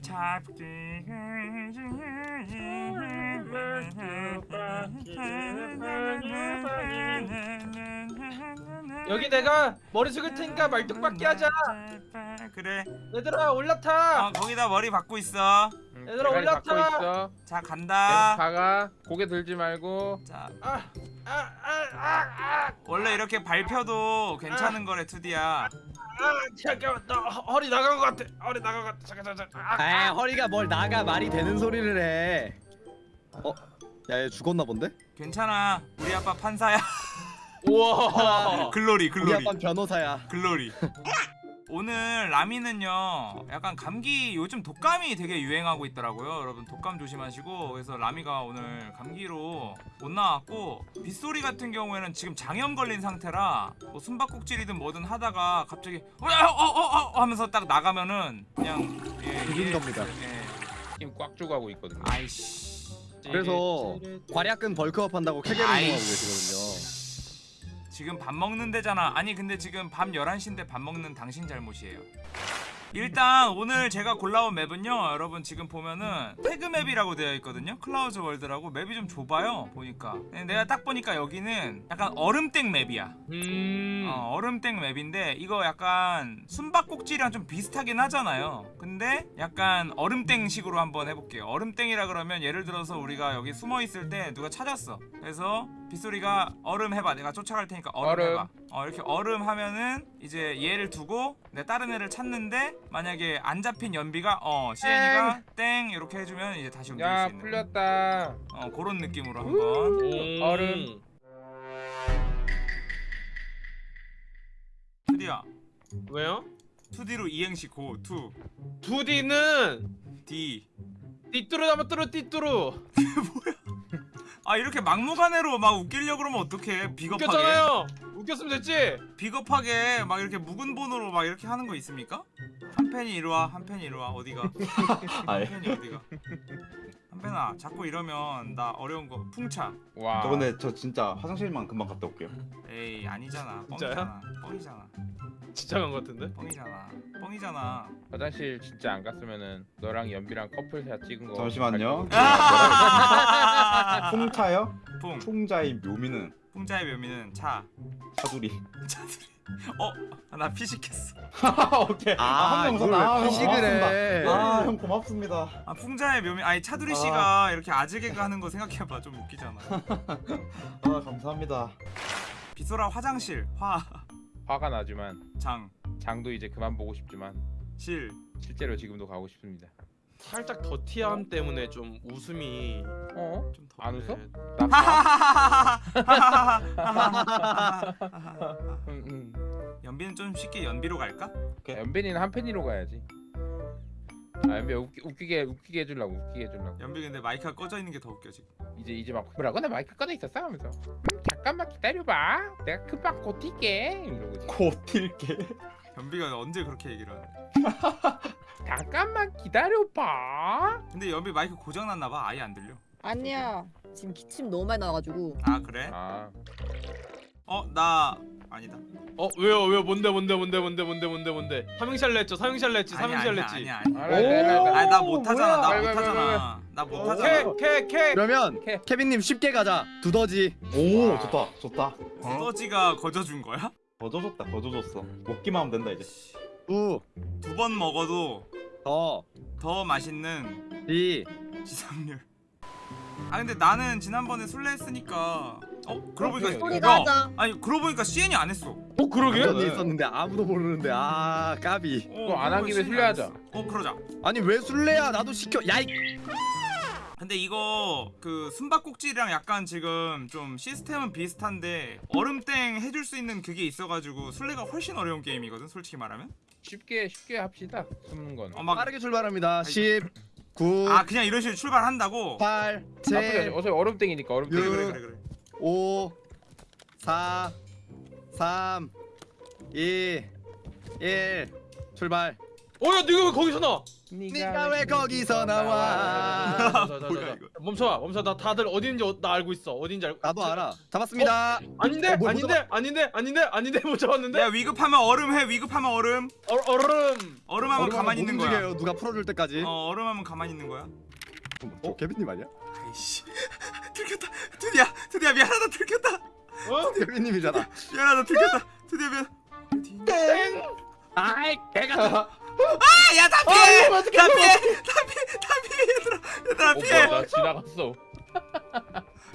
잡기 여기 내가 머리 숙일 테니까 말뚝박기 하자. 그래 얘들아 올라타. 어 거기다 머리 박고 있어. 응, 얘들아, 올라타! 자 간다. 박아. 고개 들지 말고. 자. 아, 아, 아, 아, 아, 원래 이렇게 밟혀도 괜찮은 거래 투디야 아, 잠깐만. 나 허- 허리 나간 것 같아. 허리 나간 것 같아. 잠깐 잠깐 잠깐. 아, 아 허리가 뭘 나가 말이 되는 소리를 해. 어? 야 얘 죽었나 본데? 괜찮아. 우리 아빠 판사야. 우와. 글로리 우리. 글로리 아빠 변호사야. 글로리 오늘 라미는요 약간 감기 요즘 독감이 되게 유행하고 있더라고요 여러분 독감 조심하시고 그래서 라미가 오늘 감기로 못 나왔고 빗소리 같은 경우에는 지금 장염 걸린 상태라 뭐 숨바꼭질이든 뭐든 하다가 갑자기 어어어어 하면서 딱 나가면은 그냥 예, 죽은 예, 겁니다. 예. 힘꽉 하고 있거든요. 아이씨 그래서 괄약근 벌크업 한다고 캐게를 아이씨. 운동하고 계시거든요. 지금 밥 먹는 데잖아. 아니 근데 지금 밤 11시인데 밥 먹는 당신 잘못이에요 일단 오늘 제가 골라온 맵은요 여러분 지금 보면은 태그 맵이라고 되어 있거든요. Clouds World라고. 맵이 좀 좁아요 보니까. 근데 내가 딱 보니까 여기는 약간 얼음땡 맵이야. 음. 어, 얼음땡 맵인데 이거 약간 숨바꼭질이랑 좀 비슷하긴 하잖아요. 근데 약간 얼음땡 식으로 한번 해볼게요. 얼음땡이라 그러면 예를 들어서 우리가 여기 숨어있을 때 누가 찾았어. 그래서 빗소리가 얼음 해봐. 내가 쫓아갈 테니까 얼음, 얼음. 해봐 어, 이렇게 얼음 하면은 이제 얘를 두고 내 다른 애를 찾는데 만약에 안 잡힌 연비가 어 시엔이가 땡. 이렇게 해주면 이제 다시 움직일 야수 있는. 풀렸다. 어 그런 느낌으로 한번. 음. 얼음. 투디야 왜요? 2D로 이행시 고2 2D는 D 띠뚜루 나면 뚜루 띠뚜루. 아 이렇게 막무가내로 막 웃기려고 그러면 어떡해? 비겁하게. 웃겼잖아요 웃겼으면 됐지 비겁하게 막 이렇게 묵은 본으로 막 이렇게 하는 거 있습니까? 한 팬이 이리와 한 팬이 이리와 어디가 한 팬이 어디가 한 팬아 자꾸 이러면 나 어려운 거 풍차 와. 저 근데 저 진짜 화장실만 금방 갔다 올게요. 에이 아니잖아? 뻥이잖아 뻥이잖아 진짜 간것 같은데? 뻥이잖아 뻥이잖아 화장실 진짜 안 갔으면은 너랑 연비랑 커플샷 찍은 거. 잠시만요. 아! 풍차요? 풍 풍자의 묘미는 풍자의 묘미는 차 차두리. 차들이 어나 피식했어 오케이. 아, 한명 이걸 웃었다. 왜 피식을 해? 아, 형 고맙습니다. 아 풍자의 묘미 아니 차두리 씨가 이렇게 아재개그 하는 거 생각해봐 좀 웃기잖아 아, 감사합니다. 비소라 화장실 화가 나지만 화장 장도 이제 그만 보고 싶지만 실 실제로 지금도 가고 싶습니다. 살짝 더티함 때문에 좀 웃음이 어? 좀 더. 안 웃어? 네. 나 응, 응. 연비는 좀 쉽게 연비로 갈까? 야, 연빈이는 한 팬이로 가야지. 아 연비 웃기, 웃기 게 웃기게 해주려고 웃기게 해주려고. 연비 근데 마이크가 꺼져 있는 게 더 웃겨 지금. 이제 이제 막 뭐라고 나 마이크 꺼져 있었어 하면서 음, 잠깐만 기다려봐 내가 금방 곧 뛸게 이러고 튈게. 연비가 언제 그렇게 얘기를 하네. 잠깐만 기다려봐 근데 연비 마이크 고장 났나 봐. 아예 안 들려. 아니야. 지금 기침 너무 많이 나가지고. 아 그래? 아 어 나 아니다. 어 왜요 왜요 뭔데 뭔데 뭔데 뭔데 뭔데 뭔데 뭔데 삼행시할래 했죠 삼행시할래 했지 아니야 삼행시할래 아니야 했지 아니야. 알아, 알아. 아니 나 못하잖아. 나? 못하잖아. 나 못하잖아. 캐캐캐 그러면. 케빈님 쉽게 가자. 두더지. 오, 좋다. 좋다. 두더지가 거저준 거야? 거저줬다. 거저줬어. 먹기만 하면 된다 이제. 우, 두번 먹어도 더, 더 맛있는 지. 지상률. 아 근데 나는 지난번에 술래 했으니까 어 그러고 보니까 소리가 야, 하자. 아니 그러고 보니까 CN이 안 했어. 어 그러게? 있었는데 아무도 모르는데 아 까비. 어, 그거 안한 김에 CN 이 술래 안 하자. 했어. 어 그러자. 아니 왜 술래야? 나도 시켜. 야이. 근데 이거 그 숨바꼭질이랑 약간 지금 좀 시스템은 비슷한데 얼음땡 해줄 수 있는 그게 있어가지고 술래가 훨씬 어려운 게임이거든 솔직히 말하면 쉽게 쉽게 합시다 숨는 건 어, 막, 빠르게 출발합니다. 10, 9, 아 그냥 이런 식으로 출발한다고? 8, 나쁘지 않지 7, 어차피 얼음땡이니까 얼음땡 그래 육. 그래 그래 그래 5, 4, 3, 2, 1. 출발. 어야 네가 왜 거기서 나? 네가 왜 거기서 나와? 뭐야. 이거. 멈춰 멈춰 나 다들 어딘지 어- 나 알고 있어 어딘지 알고 나도 알아. 잡았습니다. 아닌데 어, 뭐, 아닌데 아닌데 아닌데 아닌데 못 잡았는데 야 위급하면 얼음 해 위급하면 얼음 어, 얼음 얼음하면 얼음하면 가만히 있는 못 거야 움직여요. 누가 풀어줄 때까지. 어 얼음하면 가만히 있는 거야 어? 개빈님 아니야? 아이씨 들켰다 드디어 드디어 미안하다 들켰다 어? 개빈님이잖아. 미안하다 들켰다 드디어 미안 아이 개가. 아야 다 피해. 다 피해 다 피해. 다 피해. 얘들아 얘들아 어 피해. 나 지나갔어.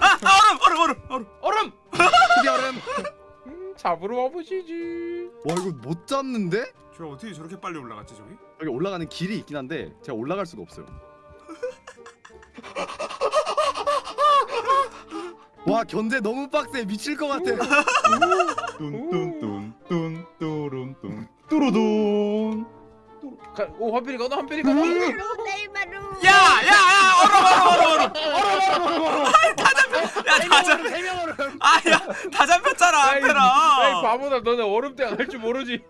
아, 아 얼음 얼음 얼음 얼음. 얼음! 얼음. 음, 잡으러 와보시지. 와 이거 못 잡는데? 저 어떻게 저렇게 빨리 올라갔지 저기? 여기 올라가는 길이 있긴 한데 제가 올라갈 수가 없어요. 와 견제 너무 빡세. 미칠 것 같아. 뚠뚠뚠뚠 뚜룬뚠 뚜루둔. 가, 오 한필이 가너 한필이 가너 네이마루 네이마루. 야 야 야 얼음 얼음 얼음 얼음 다 잡혀. 야 다 잡 세명 얼음. 아 야 다 잡혔잖아 야이 앞에랑 바보다 너네 얼음대가 할줄 모르지.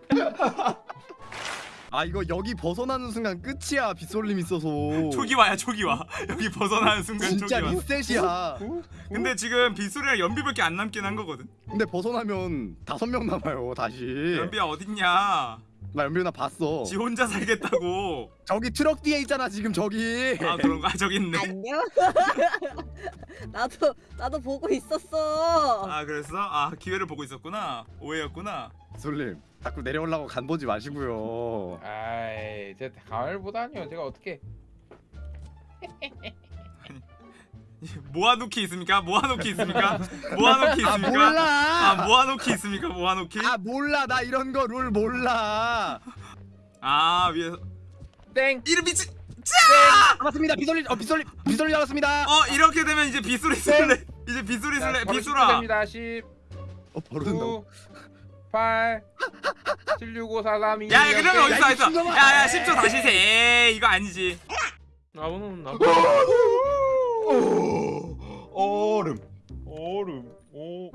아 이거 여기 벗어나는 순간 끝이야 빗솔림 있어서. 초기 와야 초기 와. 여기 벗어나는 순간 초기 진짜 와. 리셋이야. 근데 지금 빗소리랑 연비밖에 안 남긴 한 거거든. 근데 벗어나면 다섯 명 남아요 다시. 연비야 어딨냐 나 연비 누나 봤어. 지 혼자 살겠다고 저기 트럭 뒤에 있잖아 지금 저기. 아 그런가 저기 있네 안녕. 나도 나도 보고 있었어. 아 그랬어? 아 기회를 보고 있었구나 오해였구나 빗솔림 자꾸 내려오려고 간 보지 마시고요. 아이 제가 가을 보다니요 제가 어떻게 모아놓기 있습니까? 모아놓기 있습니까? 모아놓기 아 있습니까? 몰라. 아 모아놓기 있습니까? 모아놓기? 아 몰라 나 이런 거 룰 몰라. 아 위에서 땡 이름 미치 잡았습니다 빗솔림 어 빗솔림 빗솔림 잡았습니다. 어 이렇게 되면 이제 빗소리 쓸래 이제 빗소리 쓸래 빗소라 됩니다 10 어 바로 된다고. 9 8 7 6 5 4 3 2 야 그러면 야, 이 어딨어 친구가- 야야 10초 다시 세 에이 이거 아니지 나무는 나 얼음. 얼음 오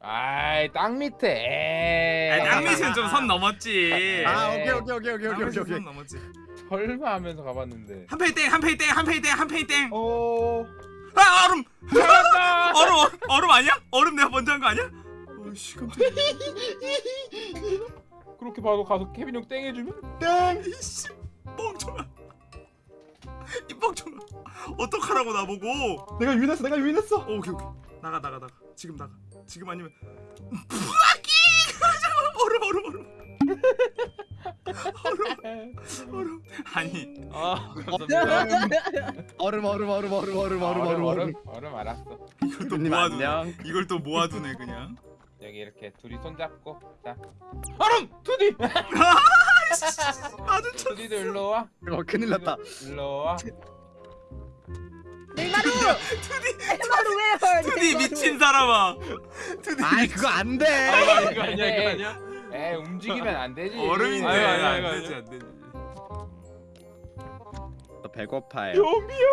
아이 땅 밑에 에이. 아, 땅밑은 좀 선 넘었지 아 오케이 오케이 오케이 오케이 오케이 땅밑은 오케이. 선 넘었지 설마 하면서 가봤는데 한 페이 땡한 페이 땡한 페이 땡한 페이 땡 어. 아 얼음 얼음, 얼음 아니야? 얼음 내가 먼저 한 거 아니야? 어이씨 깜짝이야 그렇게 봐도 가서 케빈 형 땡 해주면? 땡. 이씨 뻥쳐라 이 뻥쳐라 어떡하라고 나보고? 내가 유인했어. 내가 유인했어. 어, 오케이 오케이. 나가 나가 나가. 지금 나가. 지금 아니면 부하기! 얼음 얼음 얼음. 얼음 얼음. 아니. 아 감사합니다. 얼음 얼음 얼음 얼음 얼음 얼음 얼음 얼음. 얼음 알았어. 이걸 또님 모아두네. 이걸 또 모아두네 그냥 여기 이렇게 둘이 손잡고 자. 얼음 투디! 아주 참 투디도 일로 와. 어 큰일 났다. 일로 와. 네이마루. 투디. 네이마루 왜? 투디 미친 사람아. 투디 아이 그거 안 돼. 아 이거 아니야 이거 아니야? 에 움직이면 안 되지. 얼음인데. 아유, 아유, 아유, 안. 되지 안 되지 배고파요. 좀비요!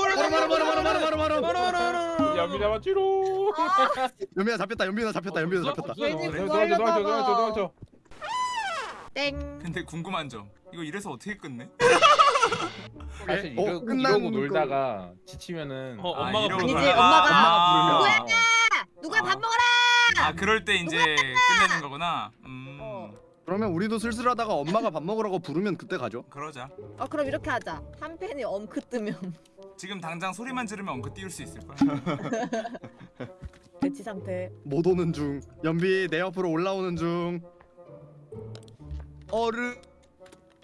얼음 얼음 얼음 얼음 얼음 얼음 얼음. 연비 잡았지로 아, 연비나 잡혔다 연비나 잡혔다 연비나 잡혔다. 괜히 그거 도와줘 도와줘 하려다가. 도와줘 도와줘 땡. 근데 궁금한 점 이거 이래서 어떻게 끝내? 사실 어, 이러, 끝난 이러고 거. 놀다가 지치면은 어, 아, 엄마가 아니지, 놀다가- 엄마가 아, 누구야? 아, 누구야 아. 밥 먹어라. 아 그럴 때 이제 끝내는 거구나 음 어. 그러면 우리도 슬슬하다가 엄마가 밥 먹으라고 부르면 그때 가죠. 그러자 어 그럼 이렇게 하자. 한 팬이 엄크 뜨면 지금 당장 소리만 들으면 엉크 띄울 수 있을 거야 대치 상태. 못 오는 중. 연비 내 옆으로 올라오는 중. 얼음.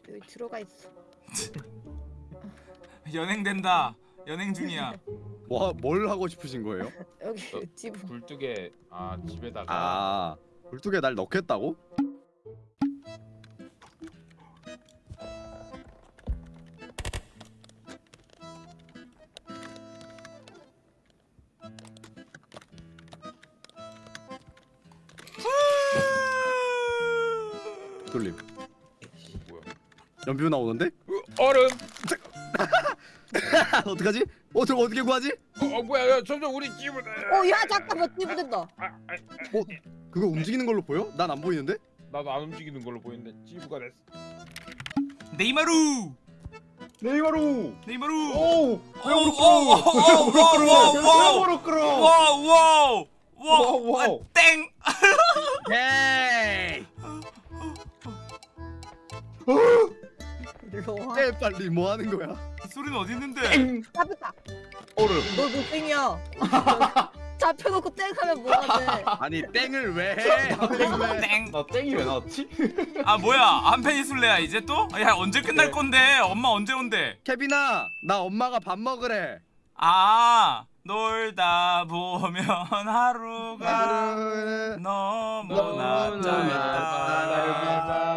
여기 들어가 있어. 연행된다 연행 중이야 뭐뭘 하고 싶으신 거예요? 여기 어. 집. 굴뚝에 아 집에다가 아 굴뚝에 날 넣겠다고? 돌림. 뭐야 연비 누나 오는데? 얼음 어떡하지? 어 저거 어떻게 구하지? 어, 어 뭐야 야, 점점 우리 집을 어야 잠깐만 찌부된다. 그거 움직이는 걸로 보여? 난 안 보이는데? 나도 안 움직이는 걸로 보이는데 찌부가 됐어. 네이마루 네이마루. 네이마루 오. 오, 오, 오, 오, 오, 오, 로 끌어. 와우 와우 와우, 와우 와우. 땡 에이! 와. 에 빨리 뭐 하는 거야? 이 소리는 어디 있는데 잡혔다. 얼음. 너 노땡이야. 잡혀놓고 땡 하면 뭐하지? 아니 땡을 왜 해? 땡 왜? 땡나 땡이 왜 나왔지? 아 뭐야 안페니 술래야 이제 또? 야 언제 끝날 네. 건데 엄마 언제 온대 케빈아 나 엄마가 밥 먹으래. 아 놀다 보면 하루가 너무나 짧다.